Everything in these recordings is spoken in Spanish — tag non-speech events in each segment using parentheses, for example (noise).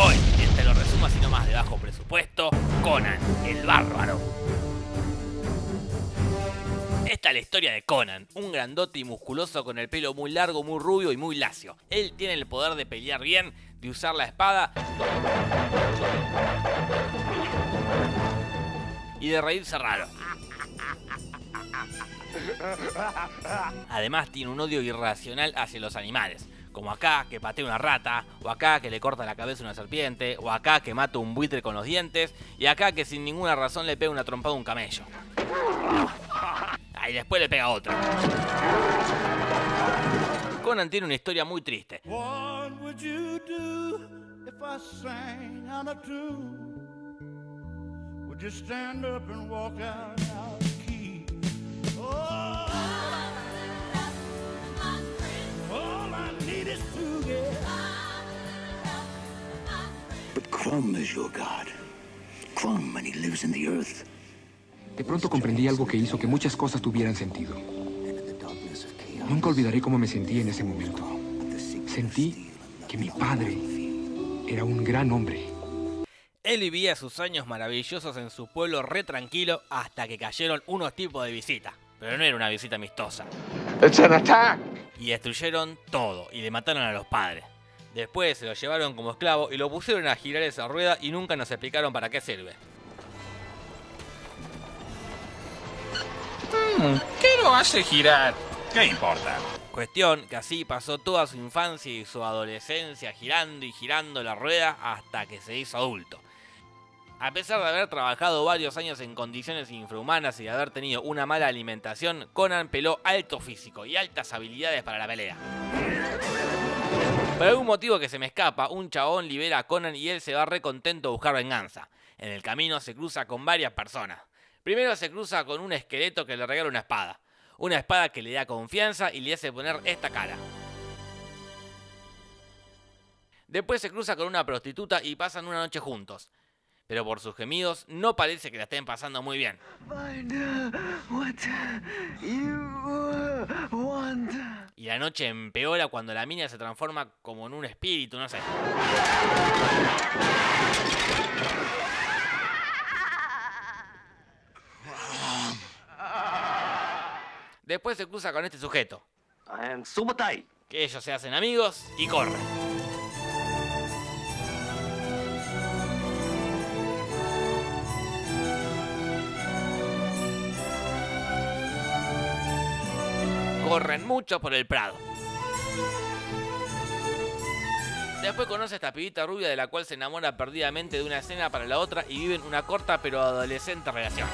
Hoy, este lo resumo así nomás de bajo presupuesto, Conan, el bárbaro. Esta es la historia de Conan, un grandote y musculoso con el pelo muy largo, muy rubio y muy lacio. Él tiene el poder de pelear bien, de usar la espada y de reírse raro. Además tiene un odio irracional hacia los animales, como acá que patea una rata, o acá que le corta la cabeza a una serpiente, o acá que mata un buitre con los dientes, y acá que sin ninguna razón le pega una trompada a un camello. Ah, y después le pega otro. Conan tiene una historia muy triste. Stand up and walk out out of key? Oh, But Crumb is your god. Crumb, and he lives in the earth. De pronto comprendí algo que hizo que muchas cosas tuvieran sentido. Nunca olvidaré cómo me sentí en ese momento. Sentí que mi padre era un gran hombre. Él vivía sus años maravillosos en su pueblo re tranquilo hasta que cayeron unos tipos de visita. Pero no era una visita amistosa. It's an attack! Y destruyeron todo y le mataron a los padres. Después se lo llevaron como esclavo y lo pusieron a girar esa rueda y nunca nos explicaron para qué sirve. ¿Qué lo hace girar? ¿Qué importa? Cuestión que así pasó toda su infancia y su adolescencia girando y girando la rueda hasta que se hizo adulto. A pesar de haber trabajado varios años en condiciones infrahumanas y de haber tenido una mala alimentación, Conan peló alto físico y altas habilidades para la pelea. Por algún motivo que se me escapa, un chabón libera a Conan y él se va re contento a buscar venganza. En el camino se cruza con varias personas. Primero se cruza con un esqueleto que le regala una espada. Una espada que le da confianza y le hace poner esta cara. Después se cruza con una prostituta y pasan una noche juntos. Pero por sus gemidos no parece que la estén pasando muy bien. Y la noche empeora cuando la mina se transforma como en un espíritu, no sé. Después se cruza con este sujeto, que ellos se hacen amigos y corren. Corren mucho por el Prado. Después conoce a esta pibita rubia de la cual se enamora perdidamente de una escena para la otra y viven una corta pero adolescente relación.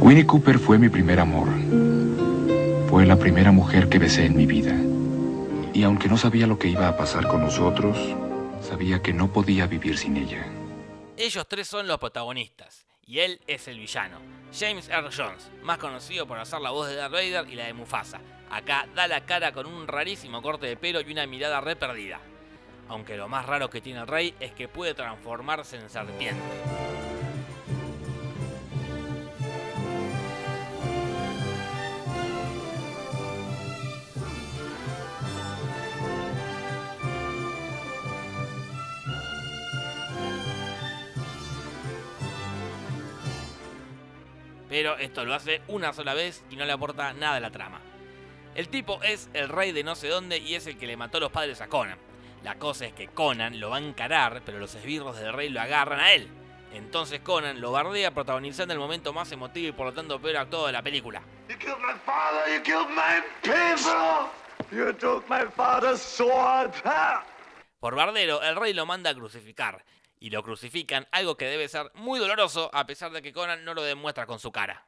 Winnie Cooper fue mi primer amor. Fue la primera mujer que besé en mi vida. Y aunque no sabía lo que iba a pasar con nosotros, sabía que no podía vivir sin ella. Ellos tres son los protagonistas y él es el villano. James Earl Jones, más conocido por hacer la voz de Darth Vader y la de Mufasa. Acá da la cara con un rarísimo corte de pelo y una mirada re perdida. Aunque lo más raro que tiene el rey es que puede transformarse en serpiente. Pero esto lo hace una sola vez y no le aporta nada a la trama. El tipo es el rey de no sé dónde y es el que le mató a los padres a Conan. La cosa es que Conan lo va a encarar, pero los esbirros del rey lo agarran a él. Entonces Conan lo bardea protagonizando el momento más emotivo y por lo tanto peor actuado de la película. You killed my father! You killed my people! You took my father's sword! Por bardero, el rey lo manda a crucificar. Y lo crucifican, algo que debe ser muy doloroso a pesar de que Conan no lo demuestra con su cara.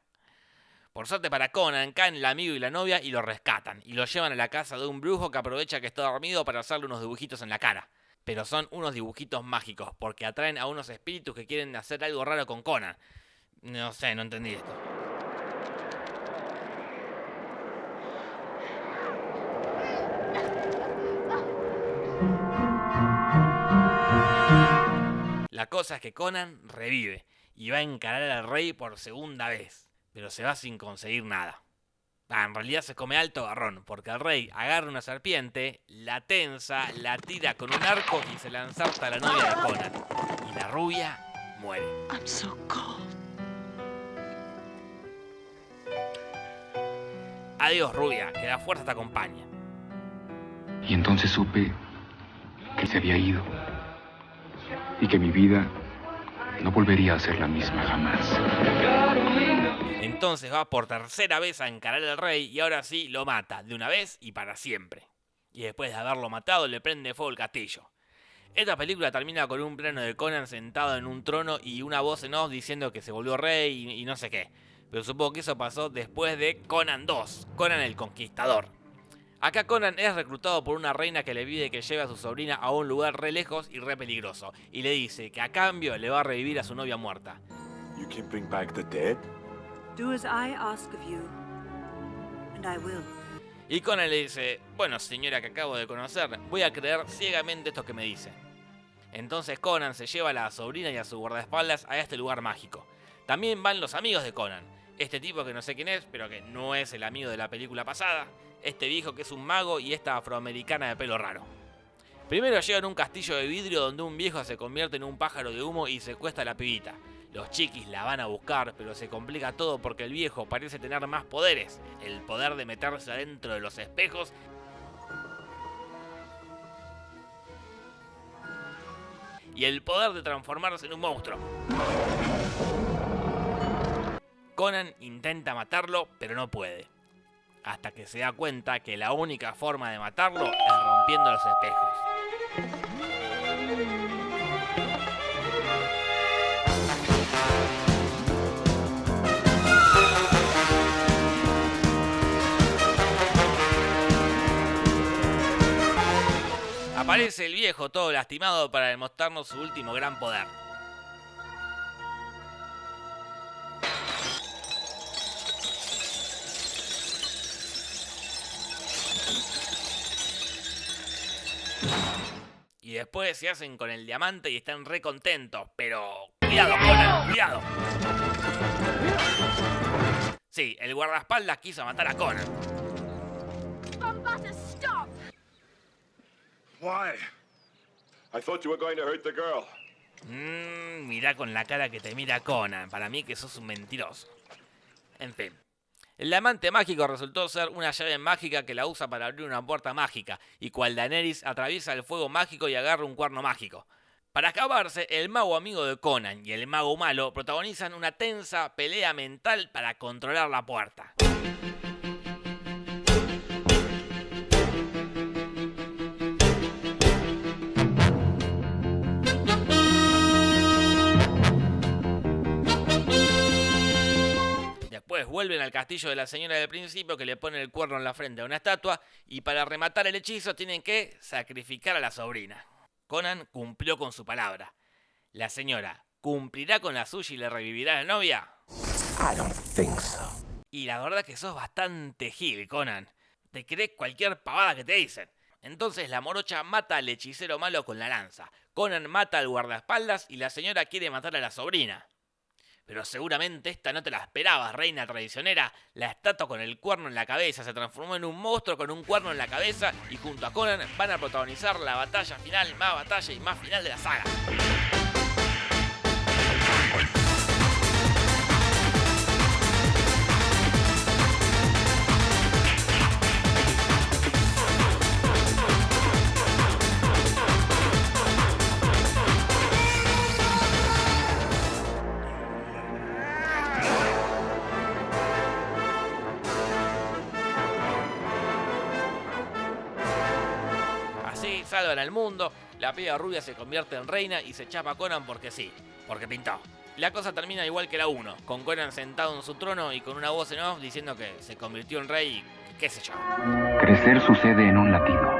Por suerte para Conan, caen el amigo y la novia y lo rescatan. Y lo llevan a la casa de un brujo que aprovecha que está dormido para hacerle unos dibujitos en la cara. Pero son unos dibujitos mágicos, porque atraen a unos espíritus que quieren hacer algo raro con Conan. No sé, no entendí esto. La cosa es que Conan revive y va a encarar al rey por segunda vez, pero se va sin conseguir nada. Ah, en realidad se come alto garrón, porque el rey agarra una serpiente, la tensa, la tira con un arco y se la ensarta a la novia de Conan. Y la rubia muere. I'm so cold. Adiós, rubia, que la fuerza te acompañe. Y entonces supe que se había ido y que mi vida no volvería a ser la misma jamás. Entonces va por tercera vez a encarar al rey y ahora sí lo mata, de una vez y para siempre. Y después de haberlo matado le prende fuego el castillo. Esta película termina con un plano de Conan sentado en un trono y una voz en off diciendo que se volvió rey y, y no sé qué. Pero supongo que eso pasó después de Conan 2, Conan el Conquistador. Acá Conan es reclutado por una reina que le pide que lleve a su sobrina a un lugar re lejos y re peligroso. Y le dice que a cambio le va a revivir a su novia muerta. You can bring back the dead? Do as I ask of you, and I will. Y Conan le dice, bueno señora que acabo de conocer, voy a creer ciegamente esto que me dice. Entonces Conan se lleva a la sobrina y a su guardaespaldas a este lugar mágico. También van los amigos de Conan. Este tipo que no sé quién es, pero que no es el amigo de la película pasada. Este viejo que es un mago y esta afroamericana de pelo raro. Primero llegan a un castillo de vidrio donde un viejo se convierte en un pájaro de humo y secuestra a la pibita. Los chiquis la van a buscar, pero se complica todo porque el viejo parece tener más poderes. El poder de meterse adentro de los espejos y el poder de transformarse en un monstruo. Conan intenta matarlo, pero no puede. Hasta que se da cuenta que la única forma de matarlo es rompiendo los espejos. Aparece el viejo todo lastimado para demostrarnos su último gran poder. Después se hacen con el diamante y están re contentos. Pero cuidado, Conan, cuidado. Sí, el guardaespaldas quiso matar a Conan. stop! Why? I thought you were going to hurt the girl. Mmm, mirá con la cara que te mira Conan. Para mí que sos un mentiroso. En fin. El diamante mágico resultó ser una llave mágica que la usa para abrir una puerta mágica, y cual Daenerys atraviesa el fuego mágico y agarra un cuerno mágico. Para acabarse, el mago amigo de Conan y el mago malo protagonizan una tensa pelea mental para controlar la puerta. Vuelven al castillo de la señora del principio que le pone el cuerno en la frente a una estatua y para rematar el hechizo tienen que sacrificar a la sobrina. Conan cumplió con su palabra. La señora cumplirá con la suya y le revivirá a la novia. I don't think so. Y la verdad que sos bastante gil, Conan. Te crees cualquier pavada que te dicen. Entonces la morocha mata al hechicero malo con la lanza. Conan mata al guardaespaldas y la señora quiere matar a la sobrina. Pero seguramente esta no te la esperabas, reina traicionera. La estatua con el cuerno en la cabeza se transformó en un monstruo con un cuerno en la cabeza y junto a Conan van a protagonizar la batalla final, más batalla y más final de la saga. Salvan al mundo, la piba rubia se convierte en reina y se chapa a Conan porque sí, porque pintó. La cosa termina igual que la 1, con Conan sentado en su trono y con una voz en off diciendo que se convirtió en rey y qué sé yo. Crecer sucede en un latido.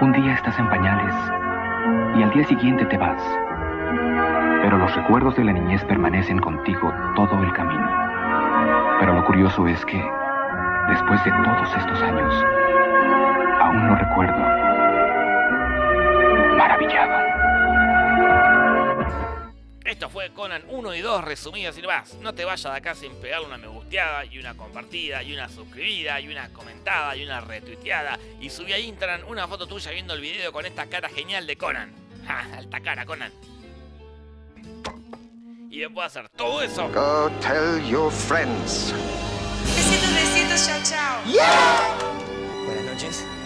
Un día estás en pañales y al día siguiente te vas. Pero los recuerdos de la niñez permanecen contigo todo el camino. Pero lo curioso es que, después de todos estos años, aún lo recuerdo. Conan 1 y 2 resumidos y más. No te vayas de acá sin pegarle una me gusteada y una compartida y una suscribida y una comentada y una retuiteada. Y subí a Instagram una foto tuya viendo el video con esta cara genial de Conan. (laughs) ¡Ja! Alta cara, Conan. Y después de hacer todo eso, Go tell your friends. Besitos, besitos, chao, chao. Buenas noches.